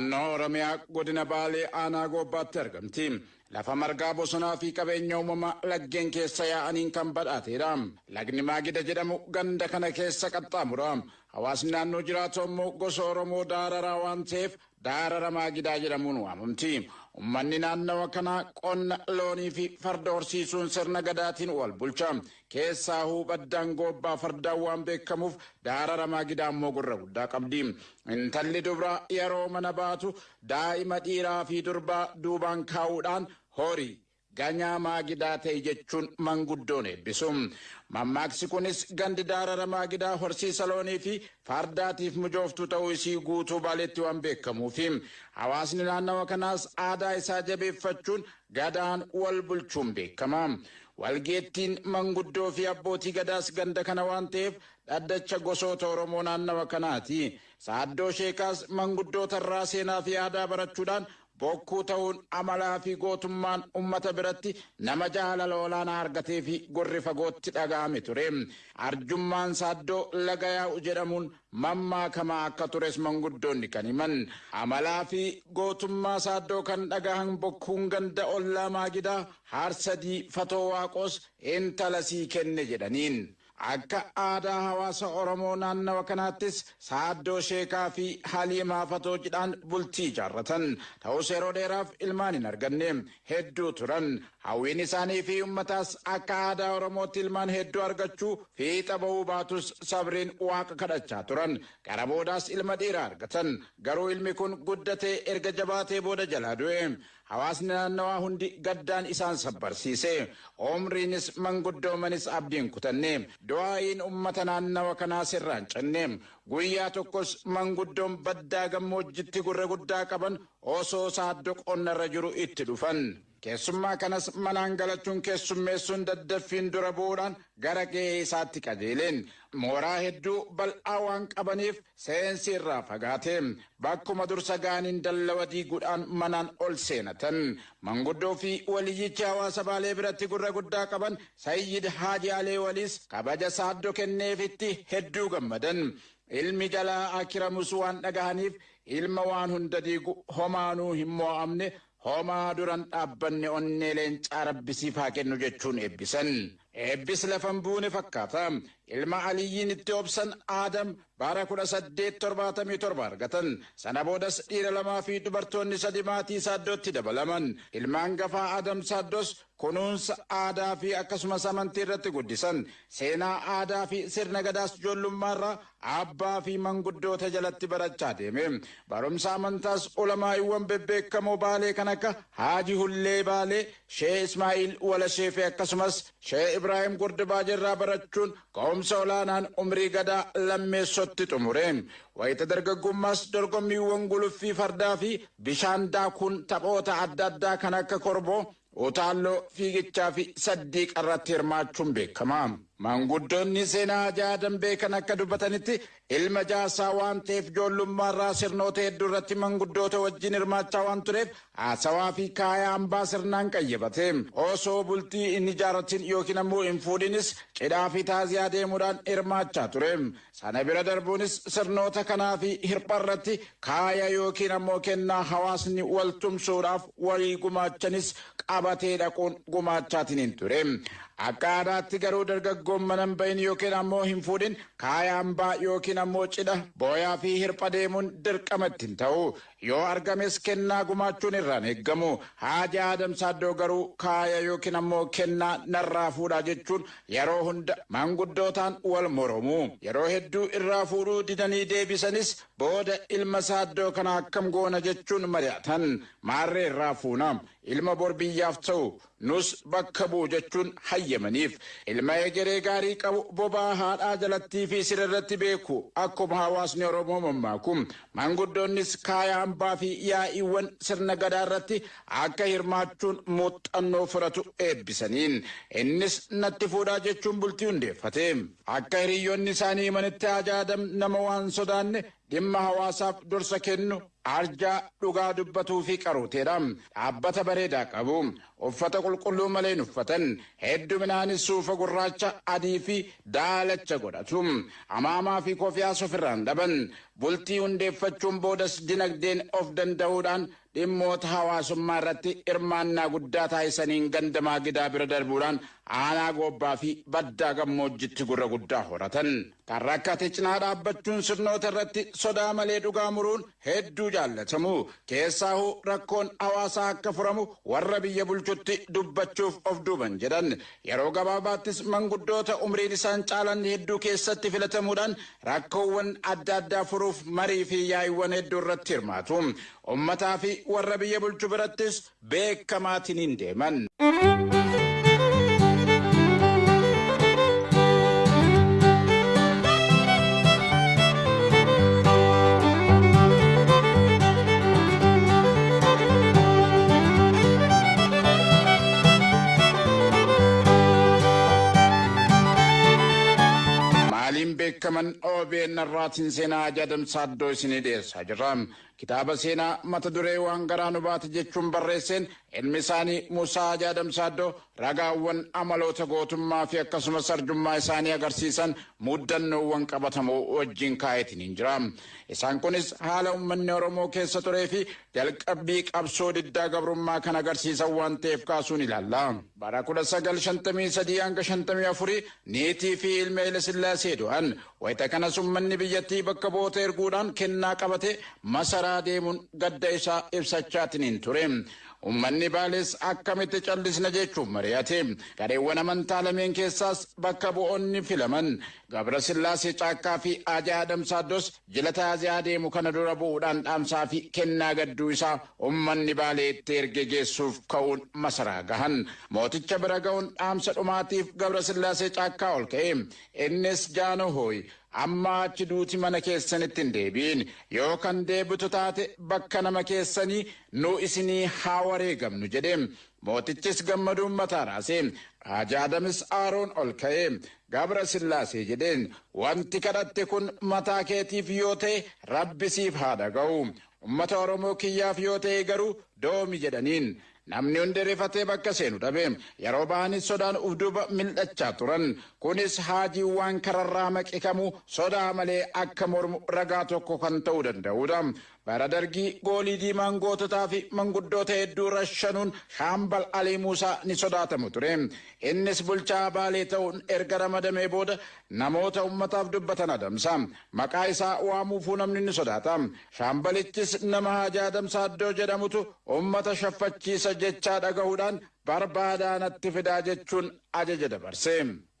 naannoo oromiyaa godina baalee aanaa goobbaatti argamti lafa margaa bosonaa fi qabeenya uumamaa laggeen keessa yaa'aniin kan badhaateedha lagni maagida jedhamu ganda kana keessa qaxxaamura hawaasni naannoo jiraatu immoo gosa oromoo daararaa waan ta'eef daarara maagidaa jedhamuun waamamti ummanni naannawa kanaa qonna loonii fi farda horsiisuun sirna gadaatiin wal bulcha keessaa huubaddaan goobbaa fardaan waan beekamuuf daarara maagidaa immoo gurra guddaa qabdi intalli dubraa yeroo mana baatu daa'ima dhiiraa fi durbaa duubaan kaa'uudhaan horii ganyaa maagidaa ta'e jechuun manguddoon eebbisu. Mammaaksi kunis gandi daarara maagidaa horsiisa loonii fi fardaatiif mijooftuu ta'uu isii guutuu baaleetti waan beekamuufi hawaasni naannawa kanaas aadaa isaa jabeeffachuun gadaan wal bulchuun beekama. Walgeettiin manguddoo fi abbootii gadaas ganda kana waan ta'eef dhaddacha gosoota Oromoo naannawa kanaati. Saaddoo sheekaas manguddoota irraa seenaa fi aadaa barachuudhaan bokkuu ta'uun amalaa fi gootummaan ummata biratti nama jaalala olaanaa argatee fi gorri fagootti dhaga'ame ture. Arjummaan saaddoo laga yaa'u jedhamuun mammaakamaa akka tures manguddoonni kan himan. Amalaa fi gootummaa saaddoo kan dhagahan bokkuun ganda ollaa maagidaa haarsadii fatoo waaqos intala sii kenne jedhaniin. Akka aadaa hawaasa Oromoo naannawa kanaattis saaddoo sheekaa fi haliimaa fatoo jedhaan bultii ijaarratan. Ta'us yeroo dheeraaf ilmaan hin arganne hedduu turan. Hawwiin isaanii fi ummataas akka aadaa Oromootti ilmaan hedduu argachuu fiixa ba'uu baatus sabriin waaqa kadhachaa turan. Gara boodaas ilma dhiiraa argatan. Garuu ilmi kun guddatee erga jabaatee booda jalaa du'e. Hawaasni naannawaa hundi gaddaan isaan sabbarsiise. Omriinis manguddoomanis abdiin kutanne. Du'aa'iin ummata naannawa kanaa sirraan cinne. Guyyaa tokkos manguddoon baddaa gammoojjitti gurra guddaa qaban osoo saaddoo qonnarra jiru itti dhufan. Keessummaa kanas manaan galachuun keessummeessuun daddaffiin dura bu'uudhaan gara qe'ee isaatti qajeeleen. Mooraa hedduu bal'aa waan qabaniif seensi irraa fagaate. Bakkuma dursa gaaniin dallawa diiguudhaan manaan ol seenatan. Manguddoo fi waliyyichi hawaasa baalee biratti gurra guddaa qaban Sayyid Haaji Alee waliis kabaja saaddoo kenneefitti hedduu gammadan. Ilmi jalaa akiramus waan dhagahaniif ilma waan hunda diigu homaanuu hin mo'amne homaa duran dhaabbanne onnee leencaa rabbisiif haa kennu jechuun eebbisan. Eebbis lafan buune fakkaata. Ilma Aliyyiin itti obsan Aadam bara kudha saddeet torbaatamii torba argatan. Sana boodas dhiira lamaa fi dubartoonni sadi maatii saaddootti dabalaman. Ilmaan gafaa Aadam saaddos kunuunsa aadaa fi akkasumas amantii irratti guddisan. Seenaa aadaa fi sirna gadaas ijoollummaarraa abbaa fi manguddoota jalatti barachaa deeme. Barumsa amantaas ulamaa'iwwan bebbeekamoo baalee kan akka Haaji Hullee Baalee, Shee Ismaa'il Walashee fi akkasumas Shee Ibraahim Gurdibaa irraa barachuun ka'umsa olaanaan umrii gadaa lammeessotti xumure. Wayita dargaggummaas dorgommiiwwan guluffii fardaa fi bishaan daakuun taphoota adda addaa kan akka korboo utaalloo fiigichaa fi saddiiqa irratti hirmaachuun beekama. Manguddoonni seenaa ajaa dambee kan akka dubbatanitti ilma jaasaa waan ta'eef ijoollummaarraa sirnoota hedduu irratti manguddoota wajjin hirmaachaa waan tureef haasawaa fi kaayaa hambaa sirnaan qayyabate. Osoo bultii hin ijaarratin yookiin ammoo hin fuudhinis cidhaa fi taaziyaa deemuudhaan hirmaachaa ture. Sana bira darbuunis sirnoota kanaa fi hirpha irratti kaaya yookiin ammoo kennaa hawaasni wal tumsuudhaaf walii gumaachanis qabatee dhaquun gumaachaatiin ture. Akka aadaatti garuu dargaggoon mana hin bahin yookiin ammoo hin fuudhin kaaya hambaa yookiin ammoo cidha booyaa fi hirpha deemuun dirqama ittiin ta'u yoo argames kennaa gumaachuun irraan eeggamu haaji aadam saaddoo garuu kaaya yookiin ammoo kennaa narraa fuudhaa jechuun yeroo hunda manguddootaan wal moromu. Yeroo hedduu irraa fuudhuu didanii deebisanis booda ilma saaddoo kana akkam goona jechuun mari'atan. Maarree irraa fuuna ilma bor biyyaaf ta'u nus bakka bu'u jechuun hayyamaniif. Ilma egeree gaarii qabu bobaa haadhaa jalattii fi sirrirratti beeku. Akkuma hawaasni oromoo mammaaku manguddoonnis kaaya hambaa fi yaa'iiwwan sirna gadaa irratti akka hirmaachuun muuxannoo fudhatu eebbisaniin innis natti fuudhaa jechuun bultii hundeeffate akka hiriyoonni isaanii himanitti haji aadam nama waan sodaanne dhimma hawaasaaf dursa kennu arjaa dhugaa dubbatuu fi qaruuteedha. Dhaabbata bareedaa qabu. Uffata qulqulluu malee hin uffatan. Hedduminaanis suufa gurraacha adii fi daalacha godhatu. Amaamaa fi kofiyaas ofirraan dhaban. Bultii hundeeffachuun boodas dinagdeen of danda'uudhaan dhimmoota hawaasummaa irratti hirmaannaa guddaa taasisaniin gandamaa gidaa bira darbuudhaan aanaa goobbaa fi baddaa gammoojjitti gurra guddaa horatan. Kan rakkate cinaa dhaabbachuun sirnoota irratti sodaa malee dhugaa muruun hedduu jaallatamu. Keessaahuu rakkoon hawaasaa akka furamu warra biyya bulchutti dubbachuuf of duuban jedhan. Yeroo gabaabaattis manguddoota umriin isaan caalan hedduu keessatti filatamuudhaan rakkoowwan adda addaa furuuf marii fi yaa'iiwwan hedduu irratti hirmaatu. Ummataa fi warra biyya bulchu birattis beekamaatiin hin deeman. Beekaman OBN irraatiin seenaa ajadamsaa iddoo isinii dhiyeessaa jirra. Kitaaba seenaa mata duree waan garaa nu baate jechuun barreesseen ilmi isaanii Musaa Ajadamsaaddoo ragaawwan amaloota gootummaa fi akkasumas arjummaa isaanii agarsiisan muddannoowwan qabatamoo wajjin kaa'eetiin jira. Isaan kunis haala uummanni Oromoo keessa turee fi jalqabbii qabsoo diddaa gabrummaa kan agarsiisan waan ta'eef kaasuun ilaalla. Bara 1953 hanga 54 niitii fi ilma Haile Sillaasee du'an wayita kanas uummanni biyyattii bakka bu'oota erguudhaan kennaa qabate masaraa deemuun gadda isaa ibsachaatiin hin ture. Uummanni baales akkamitti callisna jechuun mari'ate. Gareewwan amantaa lameen keessaas bakka bu'oonni filaman Gabra Sillaasee Caakkaa fi Ajaa Adamsaaddos jila taaziyaa deemu kana dura bu'uudhaan dhaamsaa fi kennaa gadduu isaa uummanni baalee itti erge geessuuf ka'uun masaraa gahan. Mooticha bira ga'uun dhaamsa dhumaatiif Gabra Sillaasee Caakkaa ol ka'e. Innis jaano hooyi. Amma achi duuti mana keessanitti hin deebiin. Yoo kan deebitu taate bakka nama keessanii nu isinii haa wareegamnu jedhe mootichis gammaduun mataa raase. Ajaadamis aaroon ol ka'e gabra sillaasee jedheen. Wanti kadhatte kun mataa keetiif yoo ta'e rabbi siif haa dhaga'u. Ummata oromoo kiyyaaf yoo ta'e garuu doomi jedhaniin namni hundi rifatee bakka seenu dhabe yeroo ba'anis sodaan uf duuba mil'achaa turan kunis haajiin waan kararraa maqikamu sodaa malee akka mormu ragaa tokko kan ta'uu danda'udha. bara dargii goolii diimaan goototaa fi manguddoota hedduu rashanuun shaambal alii muusaa ni sodaatamu ture innis bulchaa baalee ta'uun erga ramadamee booda namoota ummataaf dubbatan adamsa maqaa isaa waamuufuu namni ni sodaata shaambalichis nama haajaa adamsaa iddoo jedhamutu ummata shaffachiisa jechaa dhagahuudhaan barbaadaa natti fidaa jechuun ajaja dabarse.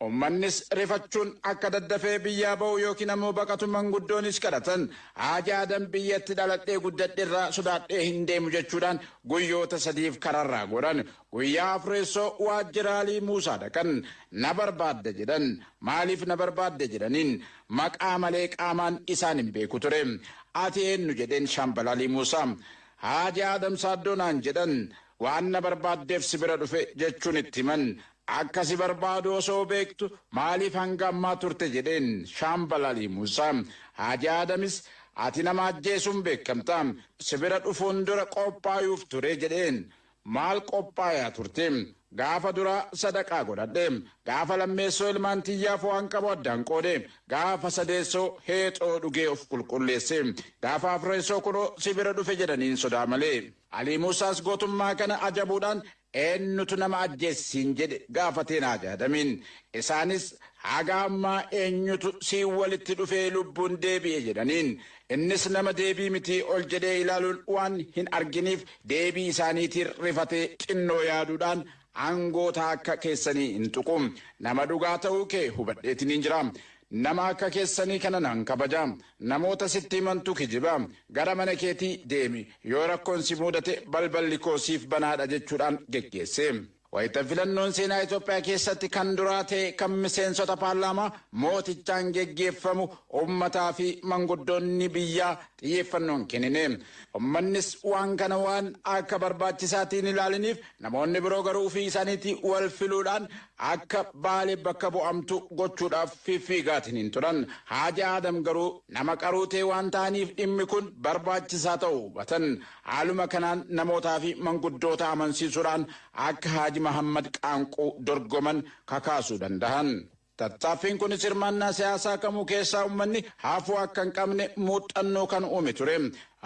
Uummannis rifachuun akka daddafee biyyaa ba'u yookiin ammoo baqatu manguddoonis kadhatan haajaadan biyyatti dhaladhee guddadhe irraa sodaadhee hin deemu jechuudhaan guyyoota sadiif kararraa godhan guyyaa afreessoo waajjiraalii muusaa dhaqan na barbaadda jedhan maaliif na barbaadda jedhaniin maqaa malee qaamaan isaan hin beeku ture. Ati eenyu jedheen shaambalaalii muusaa? Haajaa adamsaaddoo naan jedhan waan na barbaaddeef si bira dhufe jechuun itti himan. Akka si barbaadu osoo beektu maaliif hanga ammaa turte jedheen shaambalaalii muusaa? Haajaa adamis ati nama ajjeesuun beekamta si bira dhufuun dura qophaa'uuf ture jedheen maal qophaayaa turte? Gaafa dura sadaqaa godhadhe. Gaafa lammeessoo ilmaan tiyyaaf waan qabu addaan qoode. Gaafa sadeessoo heexoo dhugee of qulqulleesse. Gaafa afreessoo kunoo si bira dhufe jedhaniin sodaa malee. Alii muusaas gootummaa kana ajabuudhaan eenyutu nama ajjeessiin? jedhe gaafateen hajaadamiin isaanis haga ammaa eenyutu siin walitti dhufee lubbuun deebi'e jedhaniin. Innis nama deebii mitii ol jedhee ilaaluun waan hin arginiif deebii isaaniitiin rifatee xinnoo yaaduudhaan aangoota akka keessanii hin tuqu nama dhugaa ta'uu kee hubadheetiin hin jira. nama akka keessanii kana nan kabaja. Namoota sitti himantu kijiba. Gara mana keetii deemi. Yoo rakkoon si mudate balballi koo siif banaadha jechuudhaan geggeesse. Wayita filannoon seenaa Itoophiyaa keessatti kan duraa ta'e kan miseensota paarlaamaa mootichaan geggeeffamu uummataa fi manguddoonni biyyaa xiyyeeffannoon kennine. Uummannis waan kana waan akka barbaachisaatiin ilaalaniif namoonni biroo garuu ofii isaaniitti wal filuudhaan akka baalee bakka bu'amtu gochuudhaaf fiigaatiin hin turan. Haaja Adam garuu nama qaruu ta'e waan ta'aniif dhimmi kun barbaachisaa ta'uu hubatan. Haaluma kanaan namootaa fi manguddoota amansiisuudhaan akka Haaji Mahammad Qaanquu dorgoman kakaasuu danda'an. Tattaaffiin kunis hirmaannaa siyaasaa kamuu keessaa uummanni hafuu akka hin qabne muuxannoo kan uume ture.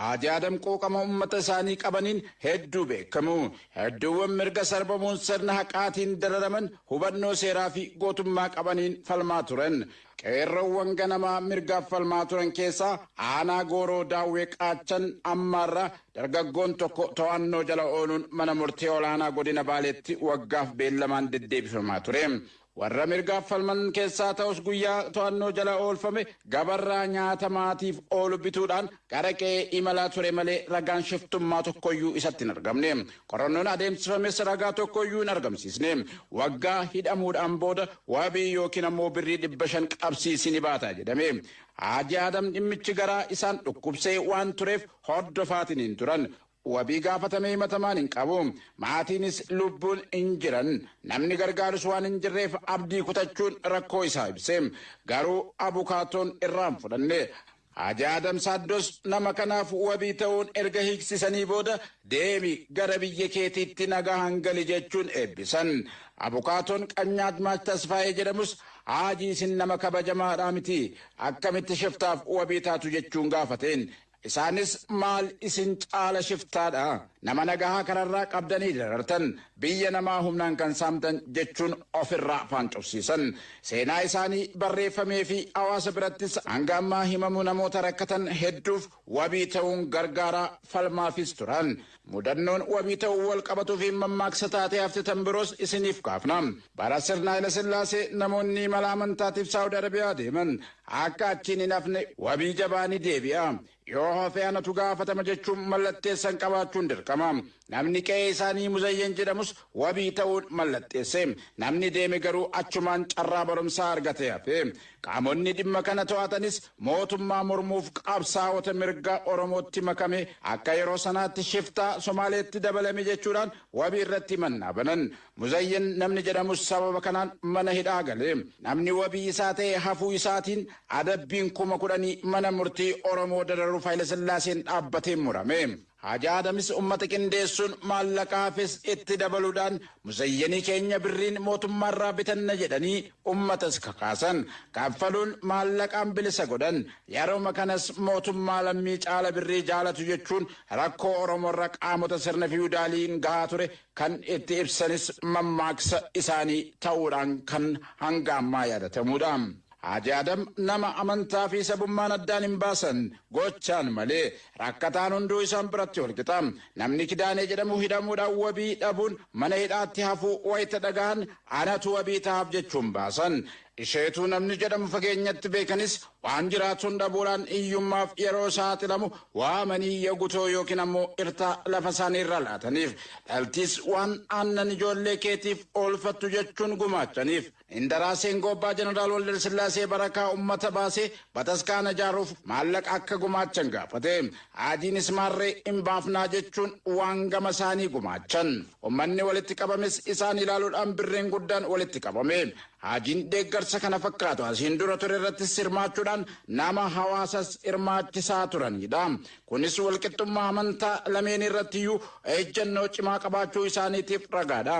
Haaji Adam quuqama uummata isaanii qabaniin hedduu beekamu. Hedduuwwan mirga sarbamuun sirna haqaatiin dararaman hubannoo seeraa fi gootummaa qabaniin falmaa turan. Qeerroowwan ganamaa mirgaaf falmaa turan keessaa aanaa gooroo daawwee qaachan ammaarraa dargaggoon tokko to'annoo jala ooluun mana murtee olaanaa godina baaleetti waggaaf beellamaan deddeebifamaa ture. Warra mirgaaf falman keessaa ta'us guyyaa to'annoo jala oolfame gabarraa nyaata maatiif oolu bituudhaan gara qe'ee imalaa ture malee ragaan shiftummaa tokkoyyuu isatti hin argamne. Qorannoon adeemsifames ragaa tokkoyyuu hin argamsiisne. Waggaa hidhamuudhaan booda wabii yookiin ammoo birrii dhibba shan qabsiisini baata jedhame. Haaji adam dhimmichi garaa isaan dhukkubsee waan tureef hordofaatiin hin turan wabii gaafatamee himatamaan hin qabu. Maatiinis lubbuun hin jiran. Namni gargaarus waan hin jirreef abdii kutachuun rakkoo isaa ibse. Garuu abukaatoon irraan fudhanne. Haaji Adam Saaddos nama kanaaf wabii ta'uun erga hiiksisanii booda deemi gara biyya keetiitti nagaa hangali jechuun eebbisan. Abukaatoon Qanyaat Maach Tasfaayee jedhamus haajii isin nama kabajamaadhaa miti akkamitti shiftaaf wabii taatu jechuun gaafateen. Isaanis maal isin caala shiftaadha nama nagahaa kararraa qabdanii darartan biyya namaa humnaan kan saamtan jechuun ofirraa afaan cufsiisan seenaa isaanii barreeffamee fi hawaasa birattis hanga ammaa himamu namoota rakkatan hedduuf wabii ta'uun gargaaraa falmaafis turan mudannoon wabii ta'uu wal qabatuu fi mammaaksa taatee haftitan biroos isiniif kaafna bara sirna Haayila Sillaasee namoonni mala amantaatiif Saawudi Arabiyaa deeman akka achiin hin hafne wabii jabaanii deebi'a. Yoo hafee anatu gaafatama jechuun mallatteessan qabaachuun dirqama namni qe'ee isaanii muzayyen jedhamus wabii ta'uun mallatteesse namni deeme garuu achumaan carraa barumsaa argate hafe qaamonni dhimma kana to'atanis mootummaa mormuuf qabsaa'ota mirga oromootti makame akka yeroo sanaatti shiftaa somaaleetti dabalame jechuudhaan wabii irratti mannaa banan muzayyen namni jedhamus sababa kanaan mana hidhaa gale namni wabii isaa ta'e hafuu isaatiin adabbiin kuma kudhanii mana murtii oromoo dararuuf Haayila Sillaaseen dhaabbatee murame. Haaji Adamis ummata qindeessuun maallaqaafis itti dabaluudhaan muzayyenii keenya birriin mootummaarraa bitanna jedhanii ummatas kakaasan kaffaluun maallaqaan bilisa godhan yeroo kanas mootummaa lammii caala birrii jaalatu jechuun rakkoo oromoorra qaamota sirna fiwudaaliin gahaa ture kan itti ibsanis mammaaksa isaanii ta'uudhaan kan hanga ammaa yaadatamuudha. Haaji Adam nama amantaa fi sabummaan addaan hin baasan gochaan malee rakkataan hunduu isaan biratti walqixa. Namni kidaanee jedhamu hidhamuudhaan wabii dhabuun mana hidhaatti hafuu wayita dhagahan anatu wabii ta'aaf jechuun baasan. Isheetuu namni jedhamu fageenyatti beekanis waan jiraatuun dhabuudhaan hiyyummaaf yeroo saaxilamu waamanii yagutoo yookiin ammoo irtaa lafa isaanii irra laataniif dhaltiis waan aannan ijoollee keetiif oolfattu jechuun gumaachaniif. Indaraaseen Goobbaa Jeneraal Waldal Sillaasee barakaa uummata baasee bataskaana ijaaruuf maallaqa akka gumaachan gaafate. Haadiinis maarree hin baafnaa jechuun waan gama isaanii gumaachan. Uummanni walitti qabames isaan ilaaluudhaan birreen guddaan walitti qabame. Haajiin deeggarsa kana fakkaatu asiin dura ture irrattis hirmaachuudhaan nama hawaasas hirmaachisaa turanidha. Kunis walqixxummaa amantaa lameen irrattiyyuu ejjennoo cimaa qabaachuu isaaniitiif ragaadha.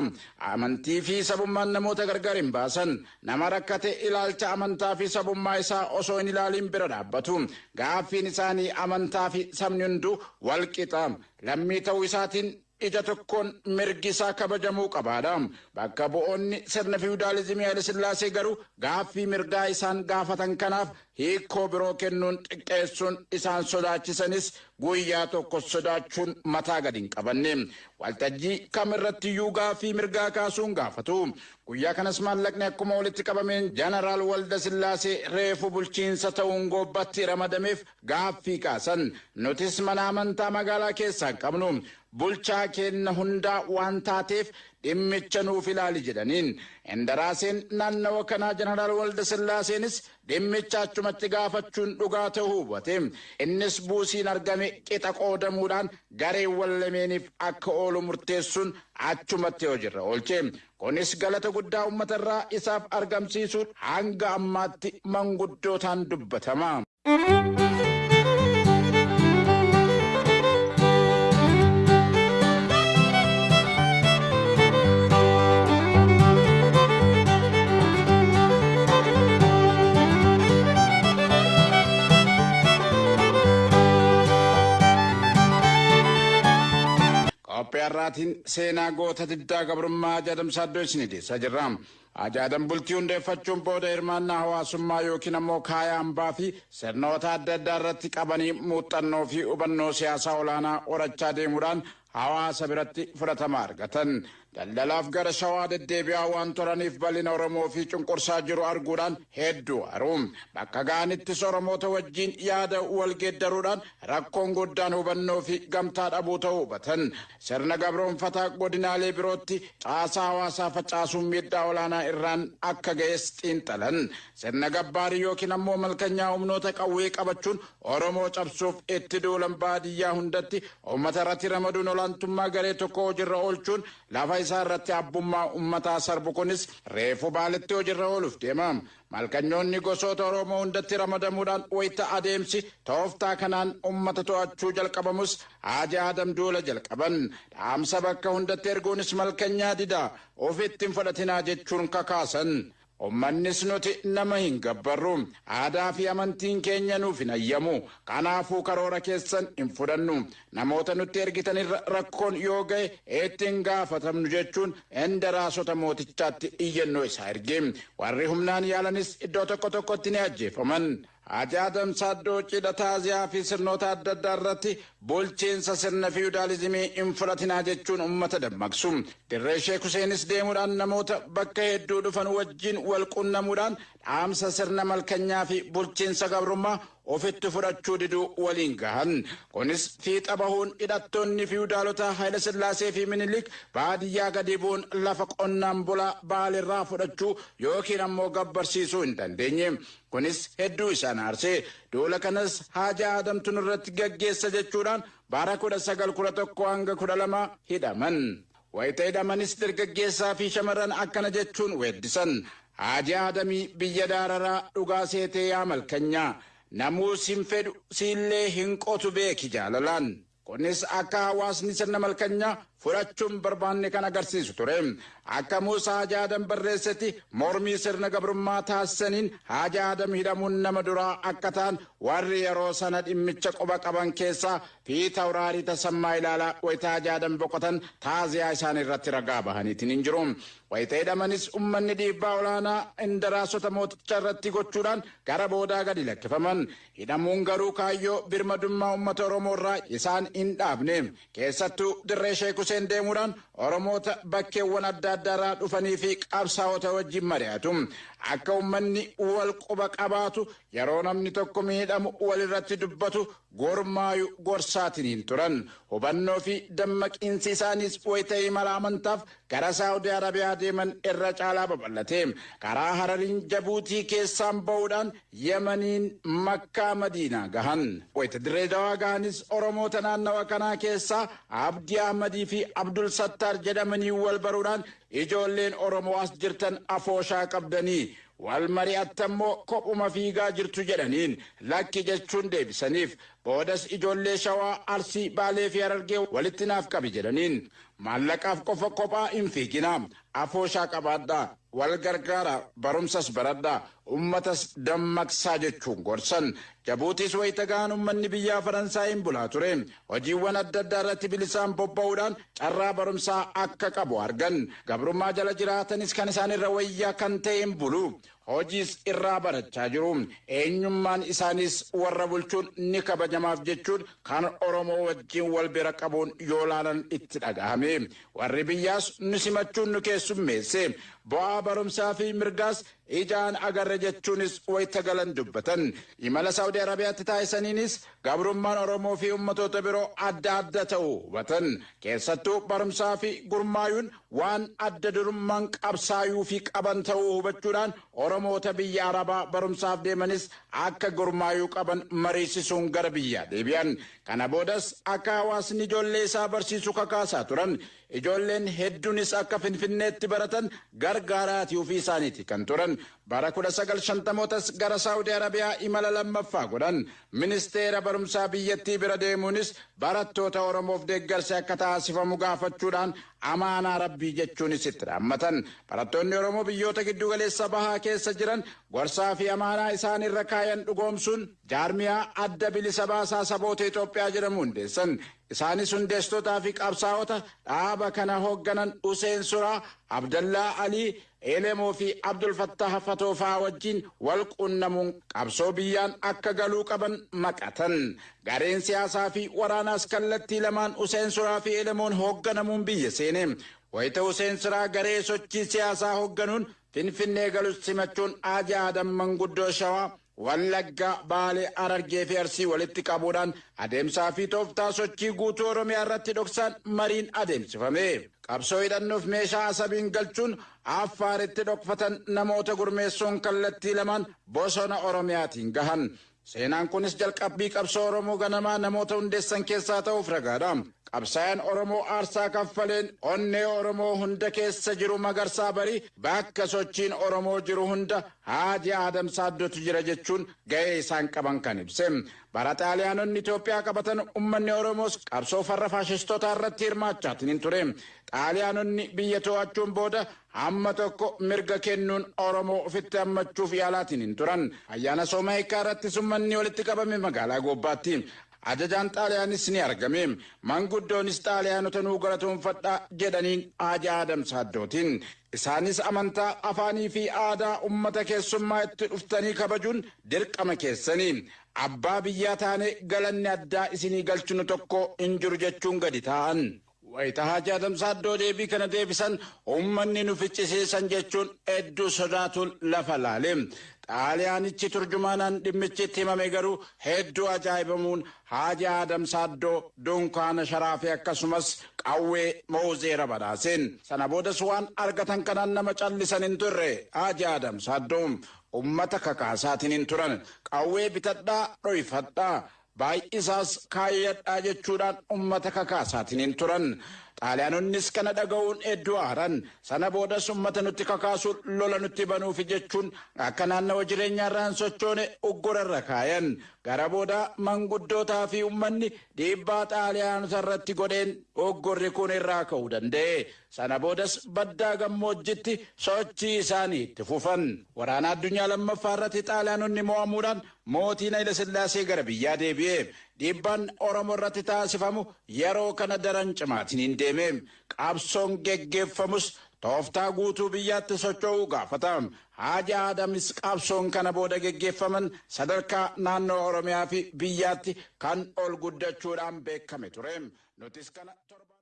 Amantii fi sabummaan namoota gargar hin baasan. Nama rakkate ilaalcha amantaa fi sabummaa isaa osoo hin ilaaliin bira dhaabbatu. Gaaffiin isaanii amantaa fi sabni hunduu walqixa. Lammii ta'uu isaatiin ija tokkoon mirgi isaa kabajamuu qabaadha. Bakka bu'oonni sirna fiwudaalizimii Haayile Sillaasee garuu gaaffii mirgaa isaan gaafatan kanaaf hiikoo biroo kennuun xiqqeessuun isaan sodaachisanis guyyaa tokko sodaachuun mataa gadi hin qabanne. Waltajjii kamirrattiyyuu gaaffii mirgaa kaasuun gaafatu. Guyyaa kanas maallaqni akkuma walitti qabameen jeneraal Walda Sillaasee reefu bulchiinsa ta'uun goobbatti ramadameef gaaffii kaasan. Nutis mana amantaa magaalaa keessaa qabnu. bulchaa kenna hundaa waan taateef dhimmicha nuuf ilaali jedhaniin indaraaseen naannawa kanaa jeneraal walda sillaaseenis dhimmicha achumatti gaafachuun dhugaa ta'uu hubate innis buusiin argame qixa qoodamuudhaan gareewwan lameeniif akka oolu murteessuun achumatti hojiirra oolche kunis galata guddaa uummatarraa isaaf argamsiisuun hanga ammaatti manguddootaan dubbatama. Qophii seenaa goota diddaa gabrummaa ajaadamsaa iddoo isin dhiyeessaa jirra. Ajaadan bultii hundeeffachuun booda hirmaannaa hawaasummaa yookiin ammoo kaayaa hambaa fi sirnoota adda addaa irratti qabanii muuxannoo fi hubannoo siyaasaa olaanaa horachaa deemuudhaan hawaasa biratti fudhatama argatan. Daldalaaf gara shawaa deddeebi'aa waan turaniif bal'ina Oromoo fi cunqursaa jiru arguudhaan hedduu haru. Bakka ga'anittis Oromoota wajjin yaada wal geeddaruudhaan rakkoon guddaan hubannoo fi gamtaa dhabuu ta'uu hubatan. Sirna gabroonfataa godinaalee birootti caasaa hawaasaa facaasuun miidhaa olaanaa irraan akka ga'es xiinxalan. Sirna gabbaarii yookiin ammoo malkanyaa humnoota qawwee qabachuun Oromoo cabsuuf itti duulan baadiyyaa hundatti uummata irratti ramaduun olaantummaa garee tokko hojiirra oolchuun lafa isaa irratti abbummaa ummataa sarbu kunis reefu baaletti hojiirra ooluuf deema. Malkanyoonni gosoota Oromoo hundatti ramadamuudhaan wayita adeemsi tooftaa kanaan ummata to'achuu jalqabamus Haji Adam duula jalqaban. Dhaamsa bakka hundatti erguunis malkanyaa didaa ofitti hin fudhatinaa jechuun kakaasan. Uummannis nuti nama hin gabbarru. Aadaa fi amantiin keenya nuuf hin ayyamu. Kanaafuu karoora keessan hin fudhannu. Namoota nutti ergitanirra rakkoon yoo ga'e itti hin gaafatamnu jechuun indaraasota mootichaatti iyyannoo isaa erge. Warri humnaan yaalanis iddoo tokko tokkotti ni ajjeefaman. Haji Adam Saaddoo cidha taaziyaa fi sirnoota adda addaa irratti bulchiinsa sirna fiwudaalizimii hin fudhatinaa jechuun uummata dammaqsu. Dirree Sheek Huseenis deemuudhaan namoota bakka hedduu dhufan wajjin wal qunnamuudhaan dhaamsa sirna malkanyaa fi bulchiinsa gabrummaa ofitti fudhachuu diduu waliin gahan. Kunis fiixa bahuun hidhattoonni fiwudaalotaa Haayila Sillaasee fi Minilik baadiyyaa gadi bu'uun lafa qonnaan bulaa baalirraa fudhachuu yookiin ammoo gabbarsiisuu hin dandeenye. Kunis hedduu isaan aarsee duula kanas Haji Adam irratti gaggeessa jechuudhaan bara kudha sagal kudha tokko hanga kudha lama hidhaman. Wayita hidhamanis dargaggeessaa fi shamarran akkana jechuun weeddisan. Haji Adamii biyya daararaa dhugaa seetee yaa malkanyaa. namuu sin fedhu siillee hin qotu beeki jaalalaan. Kunis akka hawaasni sirna malkanyaa fudhachuun barbaanne kan agarsiisu ture. Akka Muusaa Haji Adam barreessetti mormii sirna gabrummaa taasisaniin Haji Adam hidhamuun nama duraa akka ta'an warri yeroo sana dhimmicha quba qaban keessaa fiixa uraarii tasammaa ilaalaa wayita Haji Adam boqotan taaziyaa isaan irratti ragaa bahaniitiin hin jiru. Wayita hidhamanis uummanni dhiibbaa olaanaa indaraasota mooticha irratti gochuudhaan gara boodaa gadi lakkifaman. Hidhamuun garuu kaayyoo birmadummaa uummata Oromoo irraa isaan hin dhaabne. Keessattuu dirree Sheek Huseen deemuudhaan Oromoota bakkeewwan adda addaa irraa dhufanii fi qabsaa'ota wajjin mari'atu. Akka uummanni wal quba qabaatu yeroo namni tokko miidhamu walirratti dubbatu gormaayu gorsaatiin turan. Hubannoo fi dammaqiinsi isaaniis wayita imala amantaaf gara Saawudii Arabiyaa deeman irra caalaa babal'ate. Karaa Harariin Jabuutii keessaan ba'uudhaan Yemaniin Makkaa Madiinaa gahan. Wayita dirree dawaa gahanis Oromoota naannawa kanaa keessaa Abdii Ahmadii fi Abdul Sattaar jedhamanii wal baruudhaan ijoolleen Oromoo as jirtan afooshaa qabdanii wal mari'attammoo kophuma fiigaa jirtu jedhaniin lakki jechuun deebisaniif boodas ijoollee shawaa arsii baalee fi harargee walitti naaf qabi jedhaniin. Maallaqaaf qofa kophaa hin fiiginaa afooshaa qabaadhaa wal gargaara barumsas baradhaa ummatas dammaqsaa jechuun gorsan. Jabuutis wayita gahan ummanni biyyaa faransaayiin bulaa ture. Hojiiwwan adda addaa irratti bilisaan bobba'uudhaan carraa barumsaa akka qabu argan. Gabrummaa jala jiraatanis kan isaan irra wayyaa kan ta'een bulu. Hojiis irraa barachaa jiru. Eenyummaan isaaniis warra bulchuun ni kabajamaaf jechuun kan oromoo wajjiin wal bira qabuun yoo laalan itti dhagahame warri biyyaas nu simachuun nu keessummeesse fi mirgaas ijaan agarre jechuunis wayita galan dubbatan imala saawudii arabiyaatti taasisaniinis gabrummaan oromoo fi ummatoota biroo adda adda ta'uu hubatan keessattuu barumsaa fi gurmaayuun waan adda durummaan qabsaayuu fi qaban ta'uu hubachuudhaan oromoota biyya arabaa barumsaaf deemanis akka gurmaayuu qaban mariisisuun gara biyyaa deebi'an kana boodas akka hawaasni ijoollee isaa barsiisu kakaasaa turan ijoolleen hedduunis akka finfinneetti baratan gargaaraatii ofii isaaniiti kan turan bara 1950mootas gara saawudii arabiyaa imala lammaffaa godhan ministeera barumsaa biyyattii bira deemuunis barattoota oromoof deeggarsi akka taasifamu gaafachuudhaan amaanaa rabbii jechuunis itti dhaammatan barattoonni oromoo biyyoota giddugaleessa bahaa keessa jiran gorsaa fi amaanaa isaan irra kaayan dhugoomsuun jaarmiyaa adda bilisa baasaa saboota Itoophiyaa jedhamu hundeessan isaanis hundeessitootaa fi qabsaa'ota dhaaba kana hoogganan Useen Suraa Abdallaa Alii Elemoo fi Abdul Fattah Fatoofaa wajjin wal qunnamuun qabsoo biyyaan akka galuu qaban maqatan. Gareen siyaasaa fi waraanaas kallattii lamaan Useen Suraa fi Elemoon hoogganamuun biyya seene. Wayita Useen Suraa garee sochii siyaasaa hoogganuun Finfinnee galus simachuun Aaja Adam Manguddoo Shawaa Wallaggaa Baalee Arargee fi Arsii walitti qabuudhaan adeemsaa fi tooftaa sochii guutuu Oromiyaa irratti dhoksaan mariin adeemsifame. Qabsoo hidhannoof meeshaa asabiin galchuun affaaritti dhokfatan namoota gurmeessuun kallattii lamaan bosona Oromiyaatiin gahan. Seenaan kunis jalqabbii qabsoo Oromoo ganamaa namoota hundeessan keessaa ta'uuf ragaadha. Qabsaa'aan Oromoo aarsaa kaffaleen onnee Oromoo hunda keessa jiru magarsaa barii bakka sochiin Oromoo jiru hunda Haaji Adam Saaddotu jira jechuun ga'ee isaan qaban kan ibse. Bara xaaliyaanonni Itoophiyaa qabatan uummanni Oromoos qabsoo farra faashistootaa irratti hirmaachaatiin hin ture. Xaaliyaanonni biyya to'achuun booda hamma tokko mirga kennuun Oromoo ofitti hammachuuf yaalaatiin hin turan. Ayyaana Soomahikaa irrattis uummanni walitti qabame magaalaa Goobbaatti. Ajajaan xaaliyaanis ni argame. Manguddoonis xaaliyaanota nuu galatoonfadhaa jedhaniin Haaji Adam Saaddootiin. Isaanis amantaa afaanii fi aadaa uummata keessummaa itti dhuftanii kabajuun dirqama keessanii. Abbaa biyyaa taane galanni addaa isinii galchinu tokko hin jiru jechuun gadi taa'an. Wayita Haaji Adam Saaddoo deebii kana deebisan uummanni nu ficcisiisan jechuun hedduu sodaatuun lafa laale. Xaaliyaanichi turjumaanaan dhimmichi itti himame garuu hedduu ajaa'ibamuun Haaji Adam Saaddoo dunkaana sharaafee akkasumas qawwee moozeera badhaaseen. Sana boodas waan argatan kanaan nama callisan hin turre Haaji Adam Saaddoo ummata kakaasaatiin hin turan qawwee bitadhaa dhoyfadhaa. baay'isaas kaayyaadhaa jechuudhaan ummata kakaasaatiniin turan Xaaliyaanonnis kana dhaga'uun hedduu aaran sana boodas ummata nutti kakaasuun lola nutti banuufi jechuun akka naannawa jireenyaa irraan sochoone uggurarra kaayan. Gara booda manguddootaa fi uummanni dhiibbaa xaaliyaanota irratti godheen uggurri kun irraa ka'uu danda'e. Sana boodas baddaa gammoojjitti sochii isaanii itti fufan. Waraana addunyaa lammaffaa irratti xaaliyaanonni mo'amuudhaan mootiin Haile Sillaasee gara biyyaa deebi'e. Dhiibbaan Oromoo irratti taasifamu yeroo kana daran cimaatiin hin deeme. Qabsoon geggeeffamus tooftaa guutuu biyyaatti socho'uu gaafata. Haaji Adamis qabsoon kana booda geggeeffaman sadarkaa naannoo Oromiyaa fi biyyaatti kan ol guddachuudhaan beekame ture. Nutis kana torban.